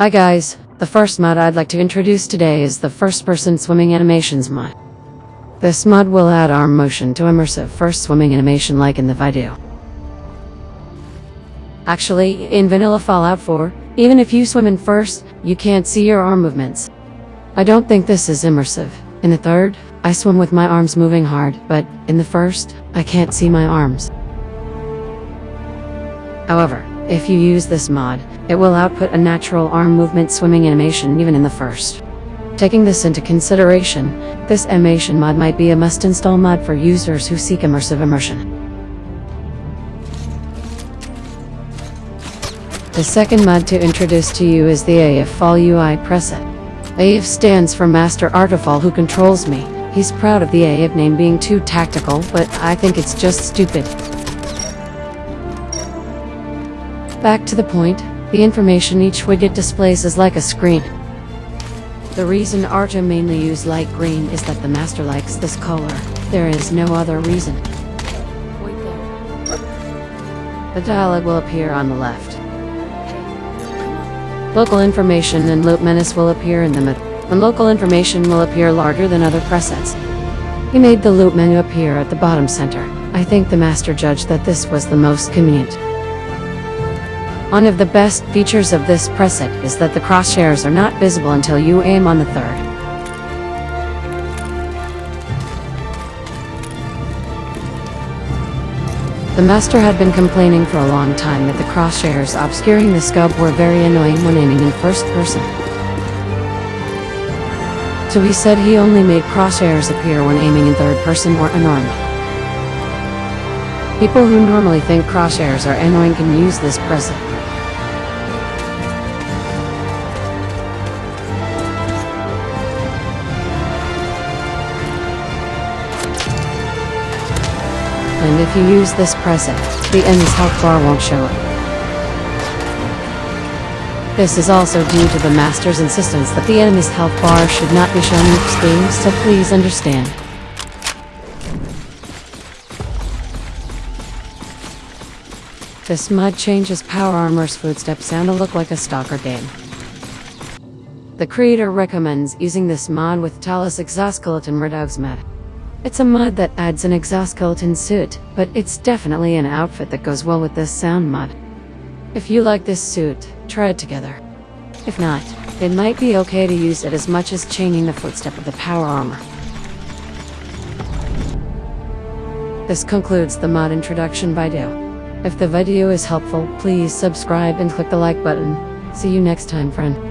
Hi guys, the first mod I'd like to introduce today is the first person swimming animations mod. This mod will add arm motion to immersive first swimming animation like in the video. Actually, in vanilla Fallout 4, even if you swim in first, you can't see your arm movements. I don't think this is immersive. In the third, I swim with my arms moving hard, but in the first, I can't see my arms. However, if you use this mod, it will output a natural arm movement swimming animation even in the first. Taking this into consideration, this animation mod might be a must-install mod for users who seek immersive immersion. The second mod to introduce to you is the AF Fall UI preset. AF stands for Master Artifall who controls me. He's proud of the AF name being too tactical, but I think it's just stupid. Back to the point, the information each widget displays is like a screen. The reason Arta mainly use light green is that the master likes this color. There is no other reason. The dialog will appear on the left. Local information and loop menace will appear in the middle, and local information will appear larger than other presets. He made the loot menu appear at the bottom center. I think the master judged that this was the most convenient. One of the best features of this preset is that the crosshairs are not visible until you aim on the third. The master had been complaining for a long time that the crosshairs obscuring the scope were very annoying when aiming in first person. So he said he only made crosshairs appear when aiming in third person or unarmed. People who normally think crosshairs are annoying can use this present. and if you use this present, the enemy's health bar won't show up. This is also due to the Master's insistence that the enemy's health bar should not be shown in screen, so please understand. This mud changes Power Armor's footstep sound to look like a stalker game. The creator recommends using this mod with Talos Exoskeleton Redux mod. It's a mod that adds an exoskeleton suit, but it's definitely an outfit that goes well with this sound mod. If you like this suit, try it together. If not, it might be okay to use it as much as changing the footstep of the power armor. This concludes the mod introduction video. If the video is helpful, please subscribe and click the like button. See you next time, friend.